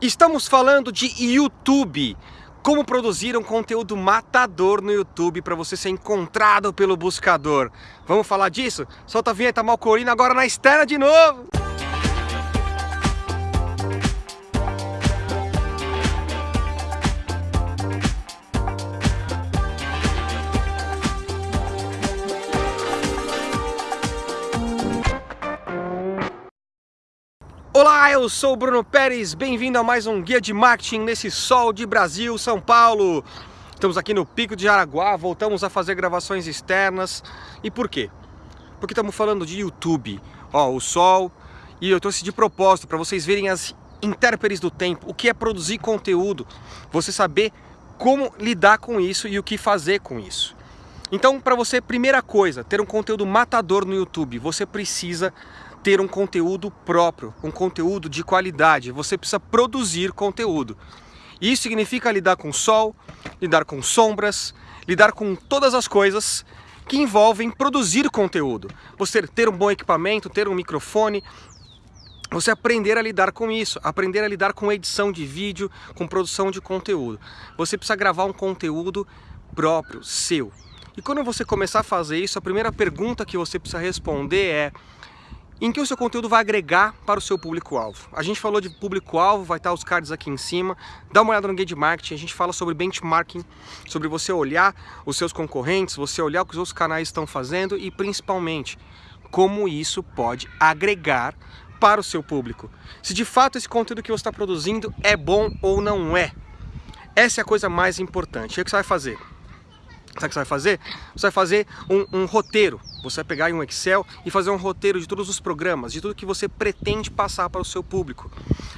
Estamos falando de YouTube. Como produzir um conteúdo matador no YouTube para você ser encontrado pelo buscador. Vamos falar disso? Solta a vinheta Malcorina agora na externa de novo! Olá, eu sou o Bruno Pérez, bem-vindo a mais um Guia de Marketing nesse sol de Brasil, São Paulo. Estamos aqui no Pico de Jaraguá, voltamos a fazer gravações externas. E por quê? Porque estamos falando de YouTube. Ó, o sol, e eu trouxe de propósito para vocês verem as intérpretes do tempo, o que é produzir conteúdo, você saber como lidar com isso e o que fazer com isso. Então, para você, primeira coisa, ter um conteúdo matador no YouTube, você precisa ter um conteúdo próprio, um conteúdo de qualidade. Você precisa produzir conteúdo. Isso significa lidar com sol, lidar com sombras, lidar com todas as coisas que envolvem produzir conteúdo. Você ter um bom equipamento, ter um microfone, você aprender a lidar com isso, aprender a lidar com edição de vídeo, com produção de conteúdo. Você precisa gravar um conteúdo próprio, seu. E quando você começar a fazer isso, a primeira pergunta que você precisa responder é em que o seu conteúdo vai agregar para o seu público-alvo. A gente falou de público-alvo, vai estar os cards aqui em cima, dá uma olhada no Guia de Marketing, a gente fala sobre benchmarking, sobre você olhar os seus concorrentes, você olhar o que os outros canais estão fazendo e principalmente como isso pode agregar para o seu público. Se de fato esse conteúdo que você está produzindo é bom ou não é. Essa é a coisa mais importante. O que você vai fazer? Sabe o que você vai fazer? Você vai fazer um, um, roteiro. Você vai pegar em um Excel e fazer um roteiro de todos os programas, de tudo que você pretende passar para o seu público.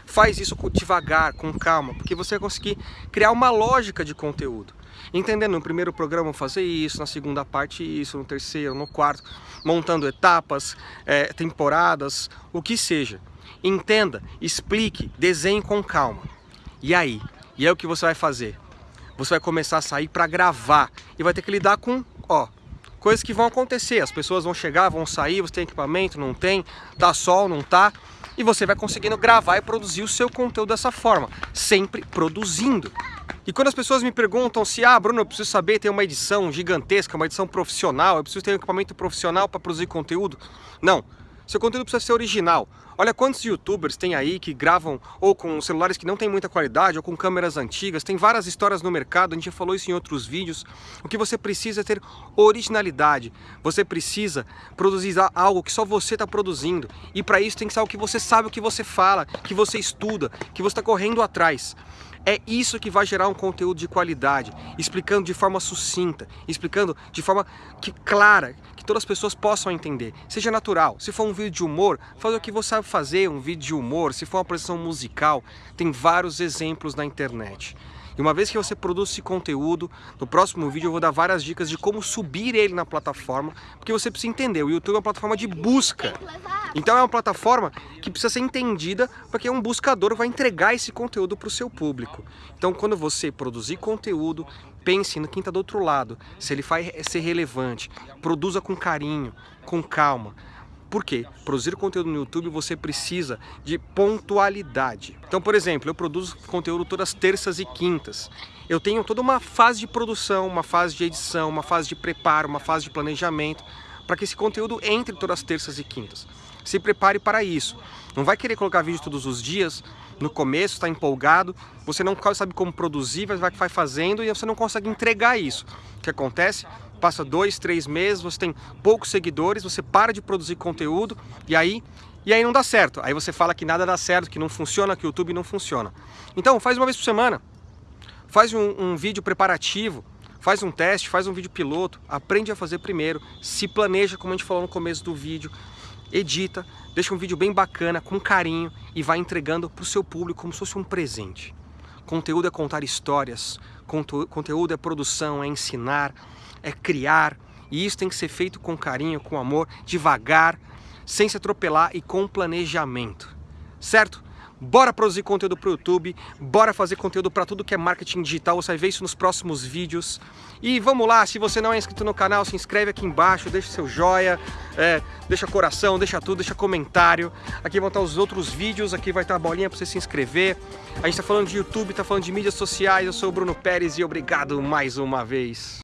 Faz isso devagar, com calma, porque você vai conseguir criar uma lógica de conteúdo. Entendendo, no primeiro programa fazer isso, na segunda parte isso, no terceiro, no quarto, montando etapas, é, temporadas, o que seja. Entenda, explique, desenhe com calma. E aí? E é o que você vai fazer? Você vai começar a sair para gravar e vai ter que lidar com, ó, coisas que vão acontecer. As pessoas vão chegar, vão sair, você tem equipamento, não tem, tá sol, não tá, e você vai conseguindo gravar e produzir o seu conteúdo dessa forma, sempre produzindo. E quando as pessoas me perguntam se, ah, Bruno, eu preciso saber ter uma edição gigantesca, uma edição profissional, eu preciso ter um equipamento profissional para produzir conteúdo. Não, seu conteúdo precisa ser original. Olha quantos youtubers tem aí que gravam ou com celulares que não tem muita qualidade ou com câmeras antigas. Tem várias histórias no mercado, a gente já falou isso em outros vídeos. O que você precisa é ter originalidade. Você precisa produzir algo que só você está produzindo. E para isso tem que ser algo que você sabe o que você fala, que você estuda, que você está correndo atrás. É isso que vai gerar um conteúdo de qualidade, explicando de forma sucinta, explicando de forma que, clara, que todas as pessoas possam entender. Seja natural. Se for um vídeo de humor, faz o que você sabe fazer, um vídeo de humor. Se for uma apresentação musical, tem vários exemplos na internet. E uma vez que você produz esse conteúdo, no próximo vídeo eu vou dar várias dicas de como subir ele na plataforma, porque você precisa entender, o YouTube é uma plataforma de busca. Então é uma plataforma que precisa ser entendida, porque um buscador vai entregar esse conteúdo para o seu público. Então quando você produzir conteúdo, pense no quem está do outro lado, se ele vai ser relevante, produza com carinho, com calma. Por quê? Produzir conteúdo no YouTube você precisa de pontualidade. Então, por exemplo, eu produzo conteúdo todas terças e quintas. Eu tenho toda uma fase de produção, uma fase de edição, uma fase de preparo, uma fase de planejamento, para que esse conteúdo entre todas as terças e quintas. Se prepare para isso. Não vai querer colocar vídeo todos os dias, no começo, está empolgado, você não sabe como produzir, vai fazendo e você não consegue entregar isso. O que acontece? Passa dois, três meses, você tem poucos seguidores, você para de produzir conteúdo e aí, e aí não dá certo. Aí você fala que nada dá certo, que não funciona, que o YouTube não funciona. Então faz uma vez por semana, faz um, um vídeo preparativo, faz um teste, faz um vídeo piloto, aprende a fazer primeiro, se planeja como a gente falou no começo do vídeo, edita, deixa um vídeo bem bacana, com carinho e vai entregando para o seu público como se fosse um presente. Conteúdo é contar histórias, conteúdo é produção, é ensinar, é criar, e isso tem que ser feito com carinho, com amor, devagar, sem se atropelar e com planejamento, certo? Bora produzir conteúdo para o YouTube, bora fazer conteúdo para tudo que é marketing digital, você vai ver isso nos próximos vídeos. E vamos lá, se você não é inscrito no canal, se inscreve aqui embaixo, deixa seu joia, é, deixa coração, deixa tudo, deixa comentário. Aqui vão estar os outros vídeos, aqui vai estar a bolinha para você se inscrever. A gente está falando de YouTube, está falando de mídias sociais, eu sou o Bruno Pérez e obrigado mais uma vez.